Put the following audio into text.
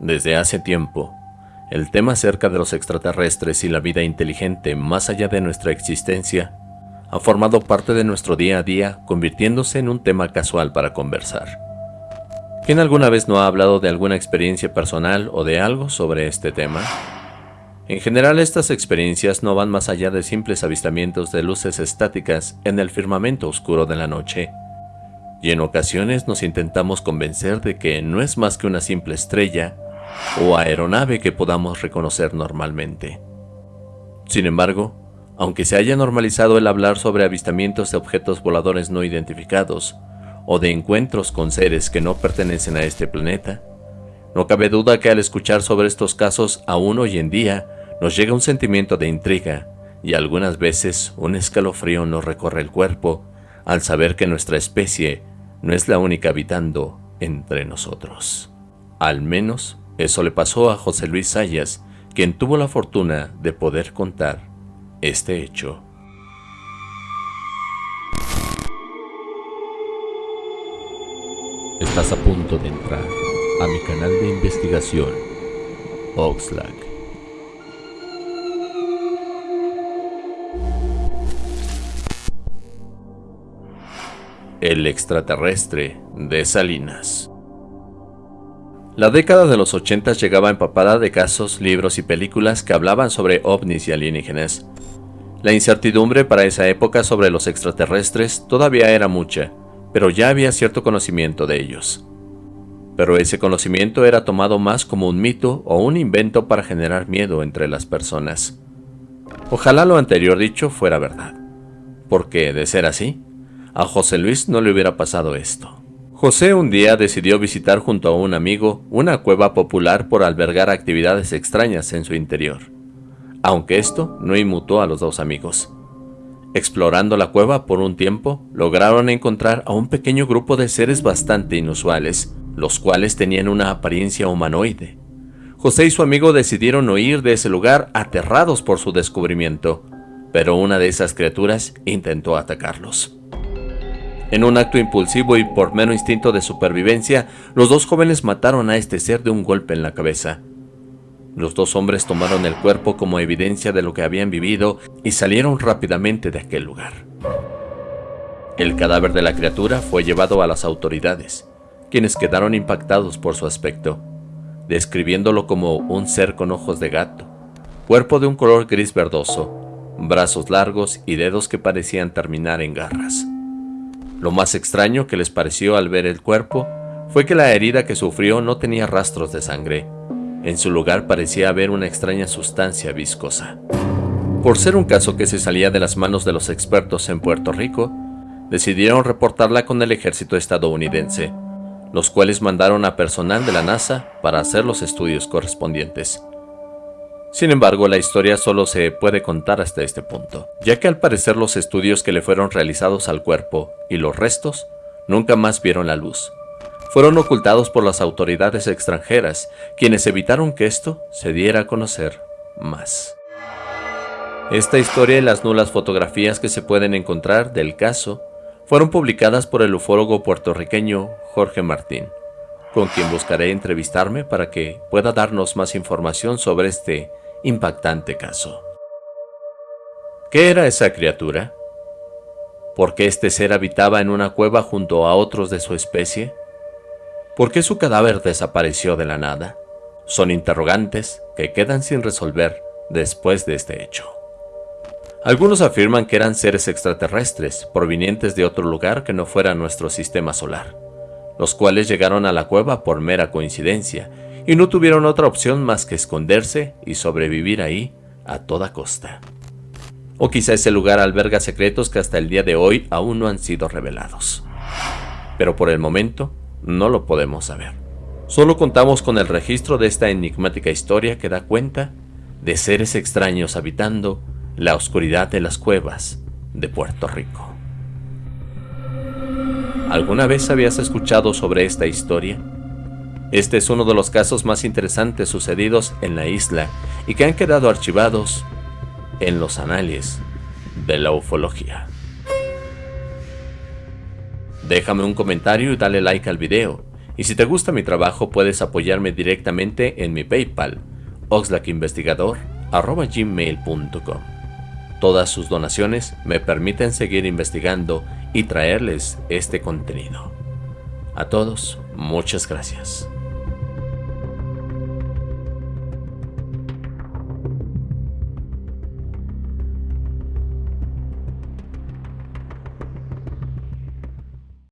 Desde hace tiempo, el tema acerca de los extraterrestres y la vida inteligente más allá de nuestra existencia ha formado parte de nuestro día a día, convirtiéndose en un tema casual para conversar. ¿Quién alguna vez no ha hablado de alguna experiencia personal o de algo sobre este tema? En general estas experiencias no van más allá de simples avistamientos de luces estáticas en el firmamento oscuro de la noche, y en ocasiones nos intentamos convencer de que no es más que una simple estrella o aeronave que podamos reconocer normalmente. Sin embargo, aunque se haya normalizado el hablar sobre avistamientos de objetos voladores no identificados o de encuentros con seres que no pertenecen a este planeta, no cabe duda que al escuchar sobre estos casos aún hoy en día nos llega un sentimiento de intriga y algunas veces un escalofrío nos recorre el cuerpo al saber que nuestra especie no es la única habitando entre nosotros. Al menos eso le pasó a José Luis Sayas, quien tuvo la fortuna de poder contar este hecho. Estás a punto de entrar a mi canal de investigación, Oxlack. El extraterrestre de Salinas. La década de los 80 llegaba empapada de casos, libros y películas que hablaban sobre ovnis y alienígenas. La incertidumbre para esa época sobre los extraterrestres todavía era mucha, pero ya había cierto conocimiento de ellos. Pero ese conocimiento era tomado más como un mito o un invento para generar miedo entre las personas. Ojalá lo anterior dicho fuera verdad, porque de ser así, a José Luis no le hubiera pasado esto. José un día decidió visitar junto a un amigo una cueva popular por albergar actividades extrañas en su interior, aunque esto no inmutó a los dos amigos. Explorando la cueva por un tiempo, lograron encontrar a un pequeño grupo de seres bastante inusuales, los cuales tenían una apariencia humanoide. José y su amigo decidieron huir de ese lugar aterrados por su descubrimiento, pero una de esas criaturas intentó atacarlos. En un acto impulsivo y por mero instinto de supervivencia, los dos jóvenes mataron a este ser de un golpe en la cabeza. Los dos hombres tomaron el cuerpo como evidencia de lo que habían vivido y salieron rápidamente de aquel lugar. El cadáver de la criatura fue llevado a las autoridades, quienes quedaron impactados por su aspecto, describiéndolo como un ser con ojos de gato, cuerpo de un color gris verdoso, brazos largos y dedos que parecían terminar en garras. Lo más extraño que les pareció al ver el cuerpo fue que la herida que sufrió no tenía rastros de sangre. En su lugar parecía haber una extraña sustancia viscosa. Por ser un caso que se salía de las manos de los expertos en Puerto Rico, decidieron reportarla con el ejército estadounidense, los cuales mandaron a personal de la NASA para hacer los estudios correspondientes. Sin embargo, la historia solo se puede contar hasta este punto, ya que al parecer los estudios que le fueron realizados al cuerpo y los restos nunca más vieron la luz. Fueron ocultados por las autoridades extranjeras, quienes evitaron que esto se diera a conocer más. Esta historia y las nulas fotografías que se pueden encontrar del caso fueron publicadas por el ufólogo puertorriqueño Jorge Martín, con quien buscaré entrevistarme para que pueda darnos más información sobre este impactante caso. ¿Qué era esa criatura? ¿Por qué este ser habitaba en una cueva junto a otros de su especie? ¿Por qué su cadáver desapareció de la nada? Son interrogantes que quedan sin resolver después de este hecho. Algunos afirman que eran seres extraterrestres provenientes de otro lugar que no fuera nuestro sistema solar, los cuales llegaron a la cueva por mera coincidencia y no tuvieron otra opción más que esconderse y sobrevivir ahí a toda costa. O quizá ese lugar alberga secretos que hasta el día de hoy aún no han sido revelados. Pero por el momento no lo podemos saber. Solo contamos con el registro de esta enigmática historia que da cuenta de seres extraños habitando la oscuridad de las cuevas de Puerto Rico. ¿Alguna vez habías escuchado sobre esta historia? Este es uno de los casos más interesantes sucedidos en la isla y que han quedado archivados en los anales de la ufología. Déjame un comentario y dale like al video, Y si te gusta mi trabajo puedes apoyarme directamente en mi PayPal, oxlackinvestigador.gmail.com. Todas sus donaciones me permiten seguir investigando y traerles este contenido. A todos, muchas gracias.